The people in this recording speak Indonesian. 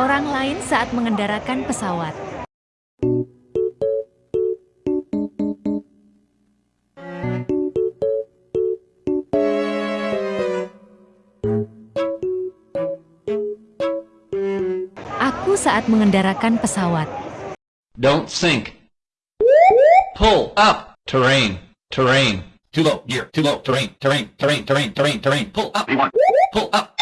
orang lain saat mengendarakan pesawat. Aku saat mengendarakan pesawat. Don't sink. Pull up. Terrain. Terrain. Too low, gear, too low, terrain, terrain, terrain, terrain, terrain, terrain, pull up, pull up.